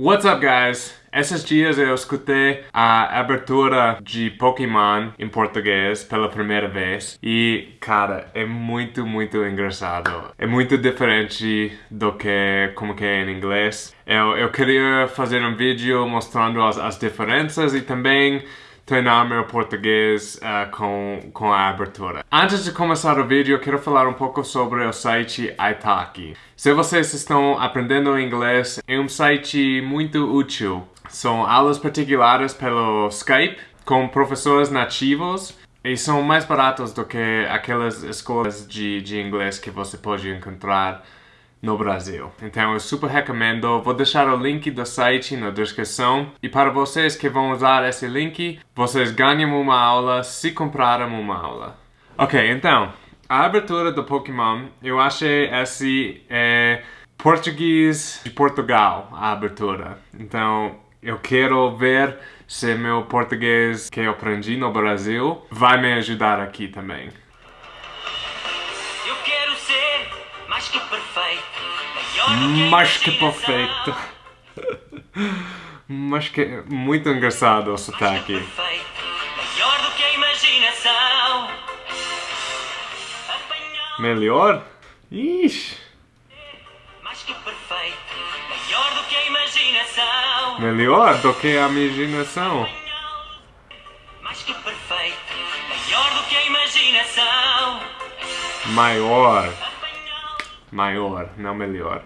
What's up, guys? Esses dias eu escutei a abertura de Pokémon em português pela primeira vez e, cara, é muito, muito engraçado. É muito diferente do que como que é em inglês. Eu, eu queria fazer um vídeo mostrando as, as diferenças e também treinar meu português uh, com, com a abertura. Antes de começar o vídeo, quero falar um pouco sobre o site Italki. Se vocês estão aprendendo inglês, é um site muito útil. São aulas particulares pelo Skype, com professores nativos, e são mais baratos do que aquelas escolas de, de inglês que você pode encontrar no Brasil. Então eu super recomendo, vou deixar o link do site na descrição e para vocês que vão usar esse link, vocês ganham uma aula se comprarem uma aula. Ok, então, a abertura do Pokémon, eu achei esse é português de Portugal, a abertura. Então, eu quero ver se meu português que eu aprendi no Brasil vai me ajudar aqui também. Que Mais que perfeito. Mas que muito engraçado o sotaque. Maior do que a imaginação. Melhor? Ixi, mais que perfeito. Maior do que a imaginação. melhor do que a imaginação. Mais que perfeito. Maior do que a imaginação. Maior. Maior, não melhor.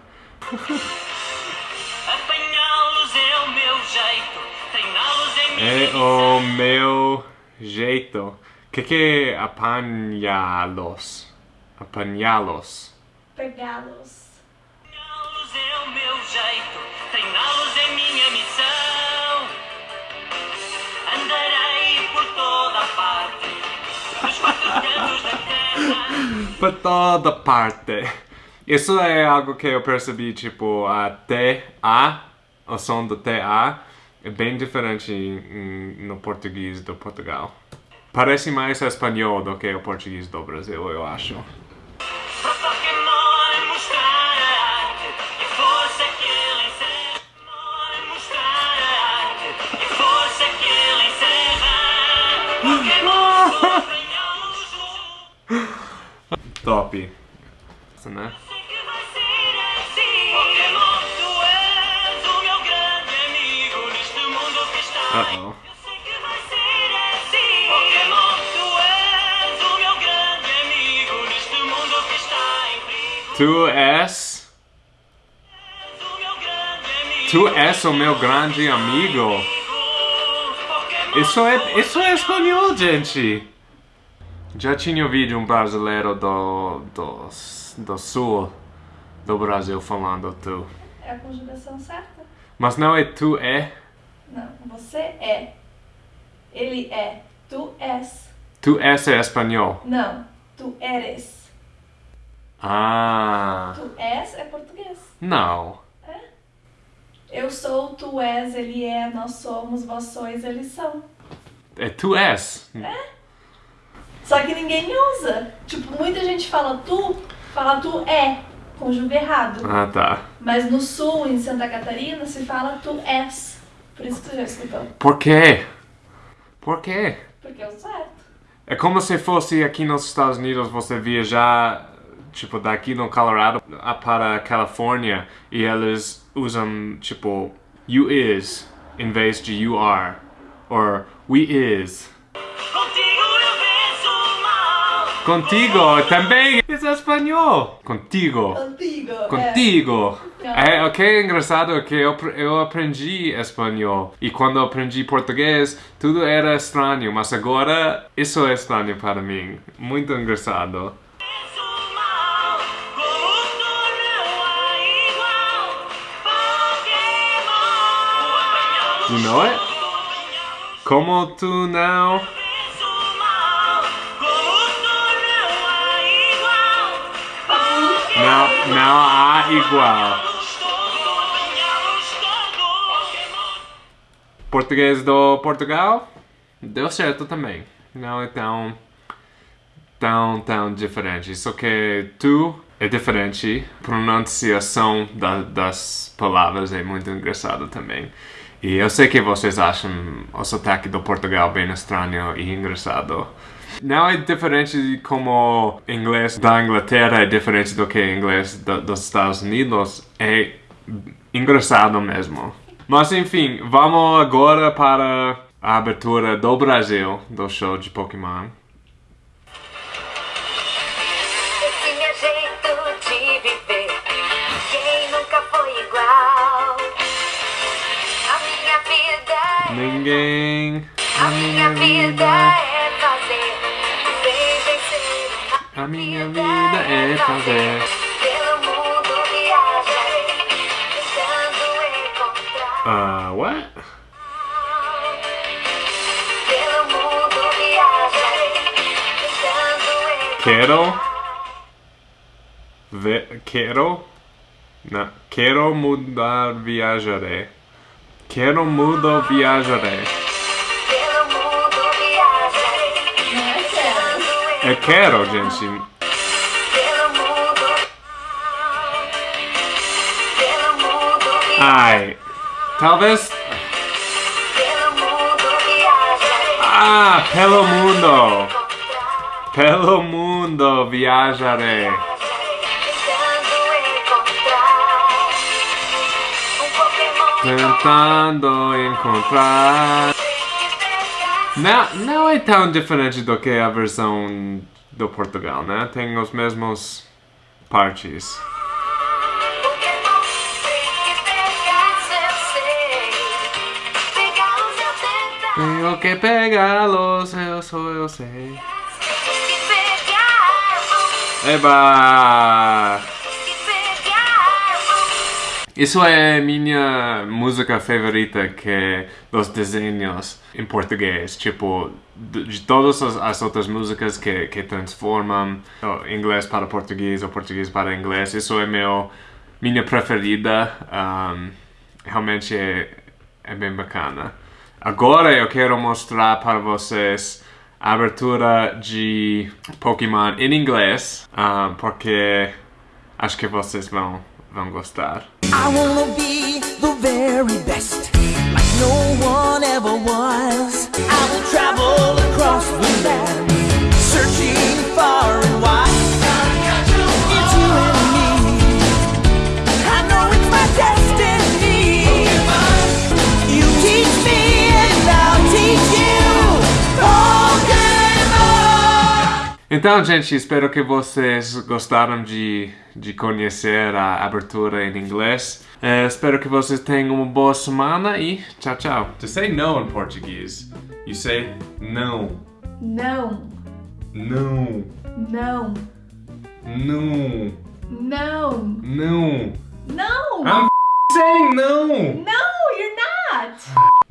Apanhá-los é o meu jeito. Treiná-los é minha É o meu jeito. Que que é apanhá-los? Apanhá-los. pegá-los. Treiná-los é o meu jeito, treiná-los é minha missão. Andarei por toda a parte, nos quatro cantos da terra. Por toda parte. Isso é algo que eu percebi, tipo, a T-A, o som do T-A, é bem diferente no português do Portugal. Parece mais espanhol do que o português do Brasil, eu acho. Para Pokémon mostrar em perigo. Tu és... És o meu grande amigo. Tu és o meu grande amigo. Isso é, isso é espanhol, gente! Já tinha ouvido um brasileiro do, do, do sul do Brasil falando tu. É a conjugação certa? Mas não é tu é, Não, você é. Ele é. Tu és. tu és é espanhol. Não, tu eres. Ah, Tu és é português. não. Eu sou, tu és, ele é, nós somos, vós sois, eles são. É tu és. Só que ninguém usa. Tipo, muita gente fala tu, fala tu é, conjuga errado. Ah, tá. Mas no sul, em Santa Catarina, se fala tu és. Por isso que tu já escutou. Por quê? Por quê? Porque é o certo. É como se fosse aqui nos Estados Unidos você viajar, tipo, daqui no Colorado para a Califórnia e eles usam, tipo, you is em vez de you are. Or we is. Contigo também é espanhol. Contigo. Contigo. É. É, o que é engraçado é que eu, eu aprendi espanhol e quando aprendi português tudo era estranho, mas agora isso é estranho para mim. Muito engraçado. You know it? Apanhá-los. Como tu não? Não, não há igual. Português do Portugal deu certo também. Não é tão tão tão diferente. Só que tu é diferente. Pronunciação da- das palavras é muito engraçado também. E eu sei que vocês acham o sotaque do Portugal bem estranho e engraçado. Não é diferente de como inglês da Inglaterra é diferente do que inglês do- dos Estados Unidos. É engraçado mesmo. Mas enfim, vamos agora para a abertura do Brasil do show de Pokémon. Ninguém. A minha vida, minha vida é fazer. Pelo mundo viajarei, tentando encontrar. Uh, what? Pelo mundo viajarei, tentando encontrar. Quero. Ve quero. Não. Quero mudar, viajarei. Quero mudar, viajarei. É quero, gente. Ai. Talvez. Ah, pelo mundo. Pelo mundo viajarei. Tentando encontrar. Não, não é tão diferente do que a versão do Portugal, né? Tem os mesmos partes. Tenho que pegá-los, eu sou, eu sei. Eba! Isso é minha música favorita que é dos desenhos em português. Tipo, de, todas as, as outras músicas que, que transformam inglês para português ou português para inglês. Isso é meu, minha preferida. Um, realmente é, é bem bacana. Agora eu quero mostrar para vocês a abertura de Pokémon em inglês, um, porque acho que vocês vão, vão gostar. I wanna be the very best, like no one ever was. Então, gente, espero que vocês gostaram de, de conhecer a abertura em inglês. Eh, espero que vocês tenham uma boa semana e tchau, tchau. To say no in Portuguese, you say não, Não, não, não, não, não, não. não! I'm saying no! No, you're not!